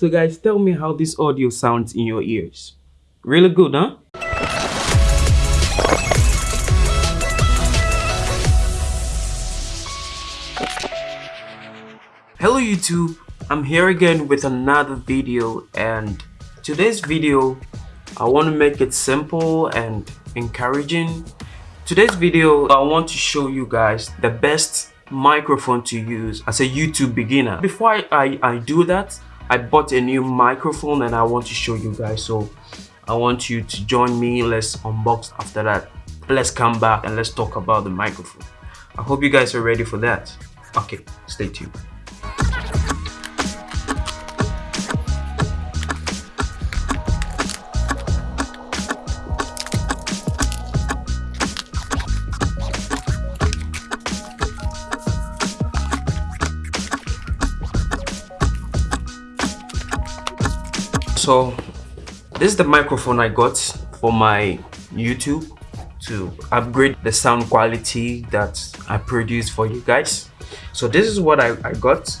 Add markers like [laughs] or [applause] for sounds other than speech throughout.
So guys, tell me how this audio sounds in your ears. Really good, huh? Hello YouTube, I'm here again with another video and today's video I want to make it simple and encouraging. Today's video I want to show you guys the best microphone to use as a YouTube beginner. Before I, I, I do that, I bought a new microphone and I want to show you guys so I want you to join me. Let's unbox after that. Let's come back and let's talk about the microphone. I hope you guys are ready for that. Okay stay tuned so this is the microphone i got for my youtube to upgrade the sound quality that i produce for you guys. So this is what i, I got.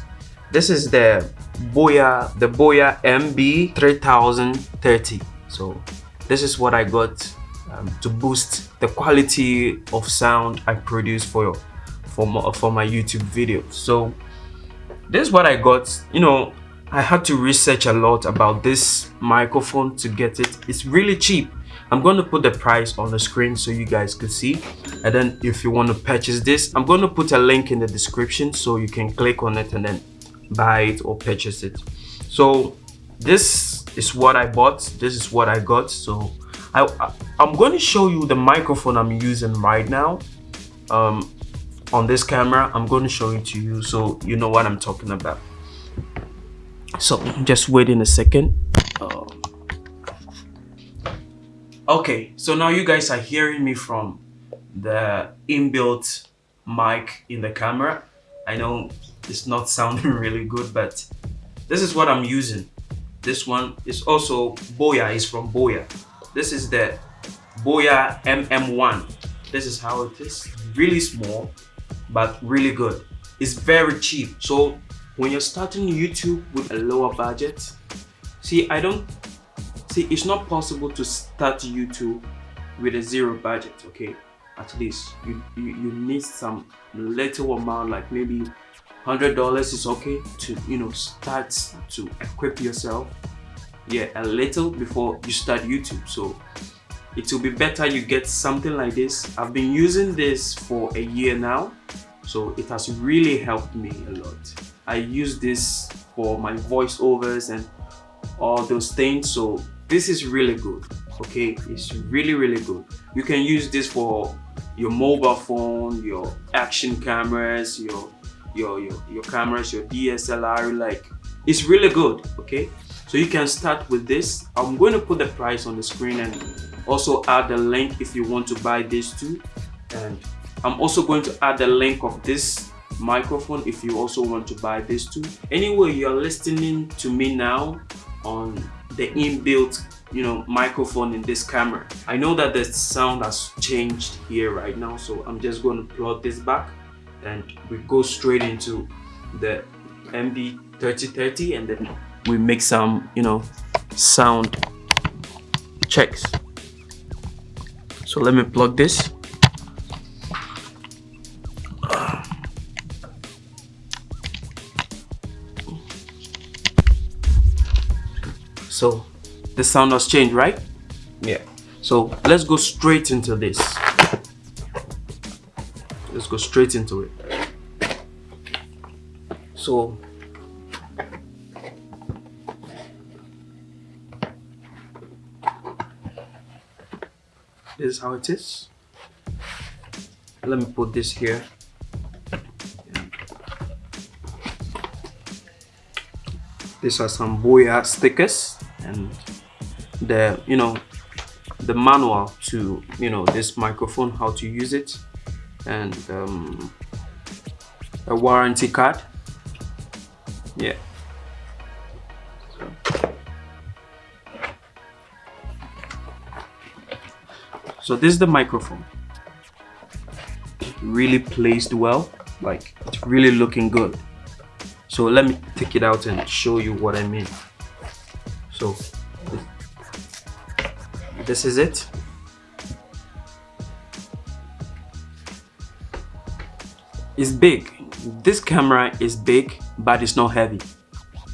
This is the boya the boya mb 3030 so this is what i got um, to boost the quality of sound i produce for for my, for my youtube videos so this is what i got. You know I had to research a lot about this microphone to get it. It's really cheap. I'm going to put the price on the screen so you guys could see. And then if you want to purchase this, I'm going to put a link in the description so you can click on it and then buy it or purchase it. So this is what I bought. This is what I got. So I, I am going to show you the microphone I'm using right now. Um, on this camera, I'm going to show it to you so you know what I'm talking about so just wait in a second. Um, okay so now you guys are hearing me from the inbuilt mic in the camera. I know it's not [laughs] sounding really good but this is what i'm using. This one is also boya is from boya. This is the boya mm1 this is how it is. Really small but really good. It's very cheap. So when you're starting YouTube with a lower budget, see, I don't, see, it's not possible to start YouTube with a zero budget, okay? At least you, you, you need some little amount, like maybe $100 is okay to, you know, start to equip yourself. Yeah, a little before you start YouTube. So it will be better you get something like this. I've been using this for a year now. So it has really helped me a lot. I use this for my voiceovers and all those things. So this is really good. Okay, it's really, really good. You can use this for your mobile phone, your action cameras, your your your, your cameras, your DSLR, like it's really good. Okay, so you can start with this. I'm going to put the price on the screen and also add the link if you want to buy this too. And I'm also going to add the link of this microphone if you also want to buy this too. Anyway you're listening to me now on the inbuilt you know microphone in this camera. I know that the sound has changed here right now so i'm just going to plug this back and we go straight into the mb 3030 and then we make some you know sound checks. So let me plug this so the sound has changed right? Yeah. So let's go straight into this. Let's go straight into it. So this is how it is. Let me put this here. These are some boya stickers and the you know the manual to you know this microphone how to use it. And um, a warranty card. Yeah. So this is the microphone. Really placed well. Like it's really looking good. So let me take it out and show you what I mean so this is it. It's big. This camera is big but it's not heavy.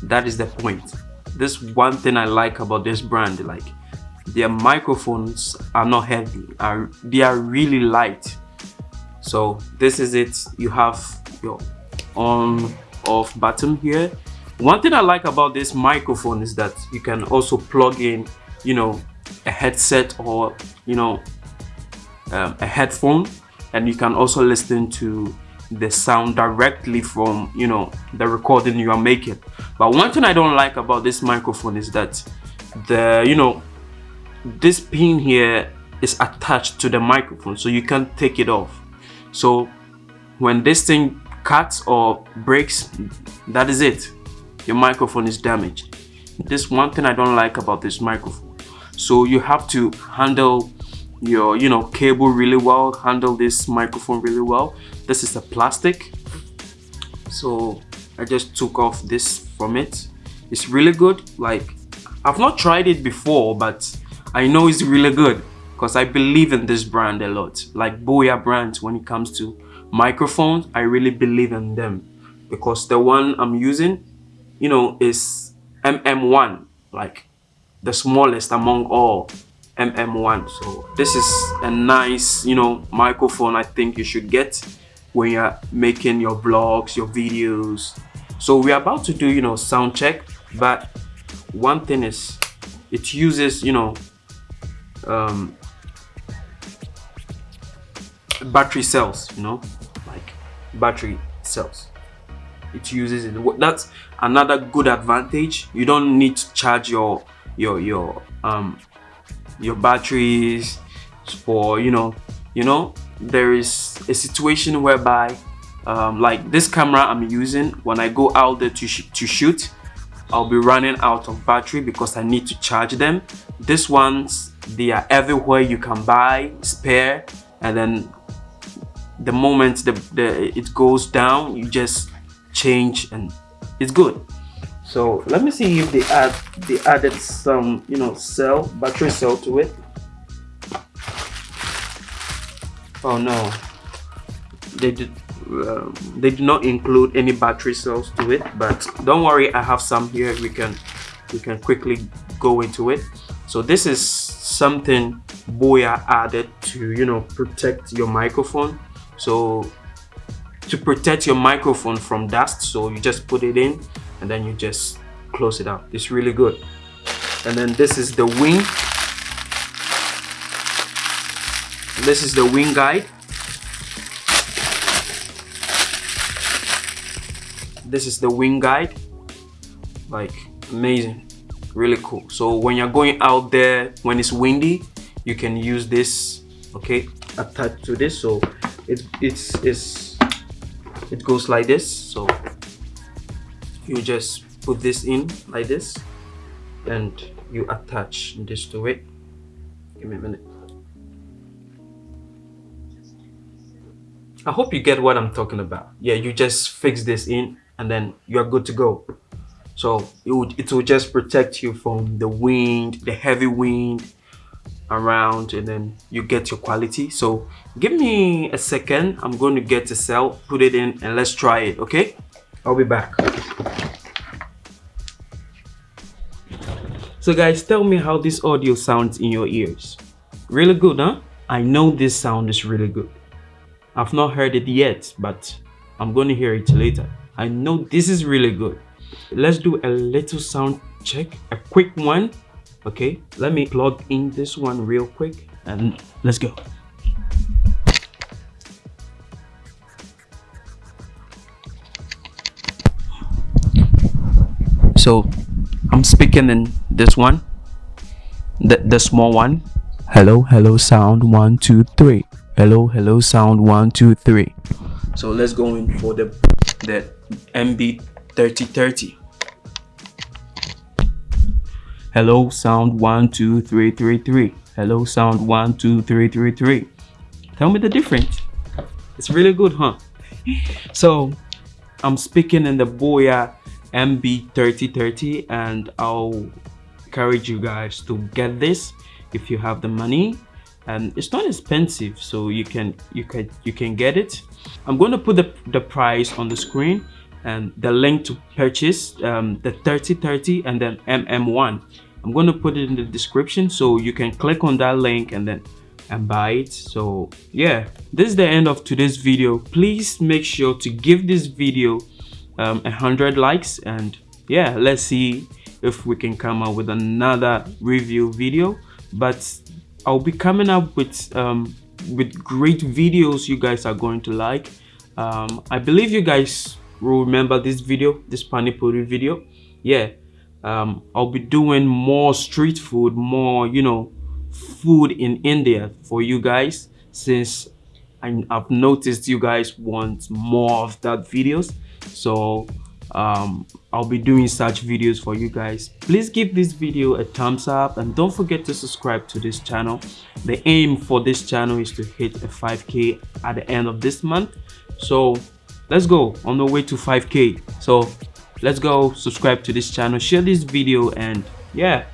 That is the point. This one thing i like about this brand like their microphones are not heavy. Are they are really light. So this is it. You have your on off button here one thing i like about this microphone is that you can also plug in you know a headset or you know um, a headphone and you can also listen to the sound directly from you know the recording you are making. But one thing i don't like about this microphone is that the you know this pin here is attached to the microphone so you can't take it off. So when this thing cuts or breaks that is it your microphone is damaged. This one thing i don't like about this microphone. So you have to handle your you know cable really well handle this microphone really well. This is a plastic. So i just took off this from it. It's really good. Like i've not tried it before but i know it's really good because i believe in this brand a lot. Like boya brand when it comes to microphones i really believe in them because the one i'm using you know is mm1 like the smallest among all mm1 so this is a nice you know microphone i think you should get when you're making your vlogs your videos. So we're about to do you know sound check but one thing is it uses you know um, battery cells you know like battery cells it uses it. That's another good advantage. You don't need to charge your your your um your batteries for you know you know there is a situation whereby um, like this camera I'm using when I go out there to, sh to shoot I'll be running out of battery because I need to charge them. This ones they are everywhere you can buy spare and then the moment the, the it goes down you just change and it's good. So let me see if they add they added some you know cell battery cell to it. Oh no. They did um, they did not include any battery cells to it but don't worry i have some here. We can we can quickly go into it. So this is something boya added to you know protect your microphone. So to protect your microphone from dust so you just put it in and then you just close it up. It's really good. And then this is the wing. This is the wing guide. This is the wing guide. Like amazing. Really cool. So when you're going out there when it's windy you can use this okay attached to this. So it, it's it's it goes like this. So you just put this in like this and you attach this to it. Give me a minute. I hope you get what I'm talking about. Yeah you just fix this in and then you're good to go. So it will, it will just protect you from the wind the heavy wind around and then you get your quality. So give me a second. I'm going to get a cell put it in and let's try it okay? I'll be back. So guys tell me how this audio sounds in your ears. Really good huh? I know this sound is really good. I've not heard it yet but i'm going to hear it later. I know this is really good. Let's do a little sound check a quick one okay let me plug in this one real quick and let's go. So i'm speaking in this one the, the small one. Hello hello sound one two three. Hello hello sound one two three. So let's go in for the the mb 3030 Hello, sound one, two, three, three, three. Hello, sound one, two, three, three, three. Tell me the difference. It's really good, huh? [laughs] so, I'm speaking in the Boya MB3030 and I'll encourage you guys to get this if you have the money and it's not expensive so you can you can you can get it i'm going to put the, the price on the screen and the link to purchase um, the 3030 and then mm1 i'm going to put it in the description so you can click on that link and then and buy it so yeah this is the end of today's video please make sure to give this video um, a hundred likes and yeah let's see if we can come up with another review video but I'll be coming up with um, with great videos you guys are going to like. Um, I believe you guys will remember this video, this pani puri video. Yeah, um, I'll be doing more street food, more you know, food in India for you guys since I, I've noticed you guys want more of that videos. So um, I'll be doing such videos for you guys. Please give this video a thumbs up and don't forget to subscribe to this channel. The aim for this channel is to hit a 5k at the end of this month. So let's go on the way to 5k. So let's go subscribe to this channel, share this video and yeah,